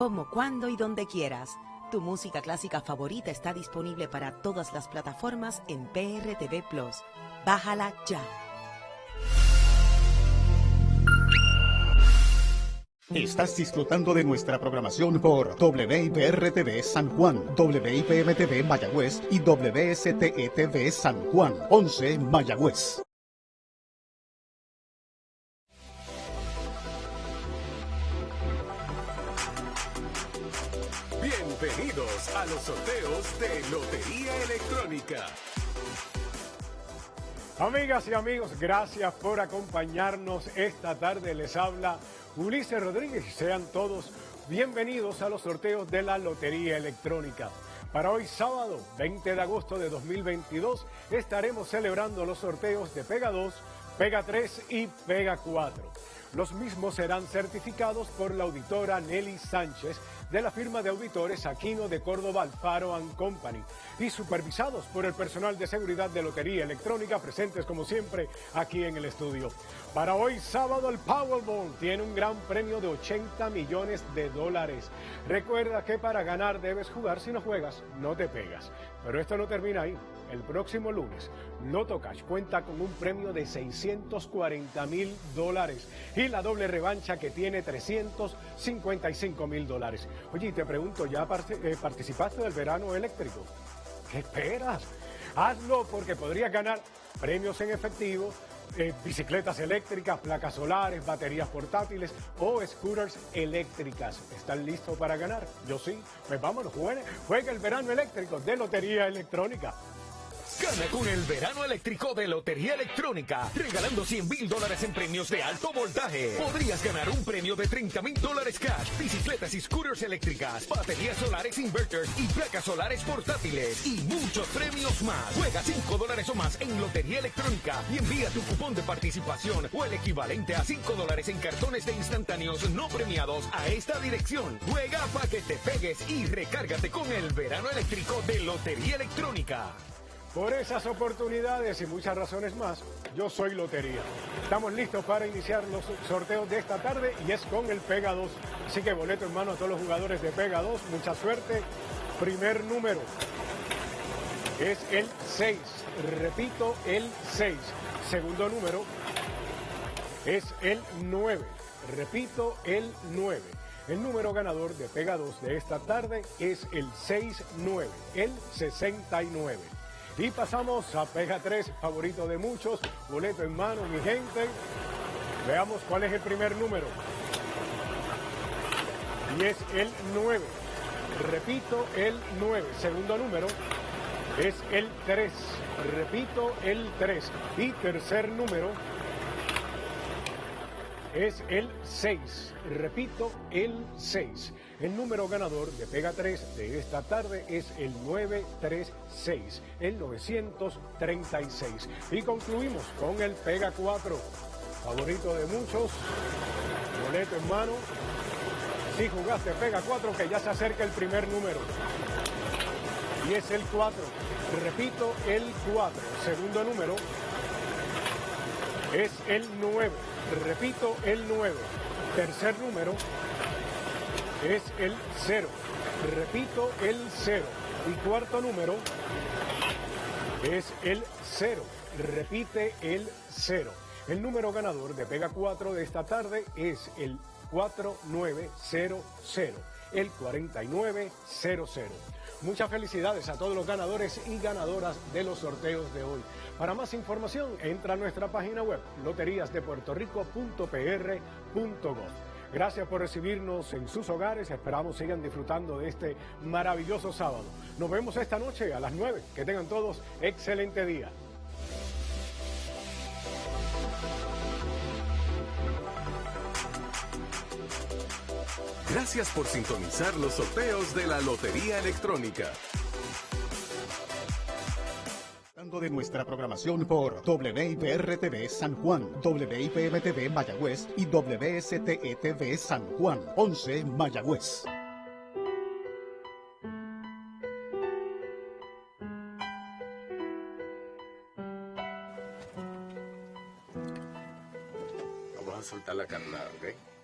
Como, cuando y donde quieras. Tu música clásica favorita está disponible para todas las plataformas en PRTV Plus. Bájala ya. Estás disfrutando de nuestra programación por WIPR-TV San Juan, WIPM-TV Mayagüez y WSTE-TV San Juan, 11 Mayagüez. Bienvenidos a los sorteos de Lotería Electrónica. Amigas y amigos, gracias por acompañarnos esta tarde. Les habla Ulises Rodríguez sean todos bienvenidos a los sorteos de la Lotería Electrónica. Para hoy sábado 20 de agosto de 2022 estaremos celebrando los sorteos de Pega 2, Pega 3 y Pega 4. Los mismos serán certificados por la auditora Nelly Sánchez de la firma de auditores Aquino de Córdoba Alfaro Company y supervisados por el personal de seguridad de Lotería Electrónica presentes como siempre aquí en el estudio. Para hoy sábado el Powerball tiene un gran premio de 80 millones de dólares. Recuerda que para ganar debes jugar, si no juegas no te pegas. Pero esto no termina ahí. El próximo lunes, Loto Cash cuenta con un premio de 640 mil dólares y la doble revancha que tiene 355 mil dólares. Oye, te pregunto, ¿ya eh, participaste del verano eléctrico? ¿Qué esperas? Hazlo porque podrías ganar premios en efectivo, eh, bicicletas eléctricas, placas solares, baterías portátiles o scooters eléctricas. ¿Están listos para ganar? Yo sí. Pues vámonos, juegue, juega el verano eléctrico de Lotería Electrónica. Gana con el verano eléctrico de Lotería Electrónica, regalando 100 mil dólares en premios de alto voltaje. Podrías ganar un premio de 30 mil dólares cash, bicicletas y scooters eléctricas, baterías solares inverters y placas solares portátiles y muchos premios más. Juega 5 dólares o más en Lotería Electrónica y envía tu cupón de participación o el equivalente a 5 dólares en cartones de instantáneos no premiados a esta dirección. Juega para que te pegues y recárgate con el verano eléctrico de Lotería Electrónica. Por esas oportunidades y muchas razones más, yo soy Lotería. Estamos listos para iniciar los sorteos de esta tarde y es con el Pega 2. Así que boleto en mano a todos los jugadores de Pega 2. Mucha suerte. Primer número es el 6. Repito, el 6. Segundo número es el 9. Repito, el 9. El número ganador de Pega 2 de esta tarde es el 69, el 69. Y pasamos a Pega 3, favorito de muchos, boleto en mano, mi gente. Veamos cuál es el primer número. Y es el 9. Repito, el 9. Segundo número es el 3. Repito, el 3. Y tercer número es el 6. Repito, el 6. El número ganador de Pega 3 de esta tarde es el 936, el 936. Y concluimos con el Pega 4, favorito de muchos, boleto en mano. Si jugaste Pega 4, que ya se acerca el primer número. Y es el 4. Repito, el 4. Segundo número es el 9. Repito, el 9. Tercer número es el 0. Repito, el 0. Y cuarto número es el 0. Repite el 0. El número ganador de Pega 4 de esta tarde es el 4900, el 4900. Muchas felicidades a todos los ganadores y ganadoras de los sorteos de hoy. Para más información, entra a nuestra página web loteriasdepuertorico.pr.gov. Gracias por recibirnos en sus hogares. Esperamos sigan disfrutando de este maravilloso sábado. Nos vemos esta noche a las 9. Que tengan todos excelente día. Gracias por sintonizar los sorteos de la Lotería Electrónica de nuestra programación por WIPR-TV San Juan, WIPM-TV Mayagüez y WSTE-TV San Juan, 11 Mayagüez. Vamos a soltar la carnada, ¿ok?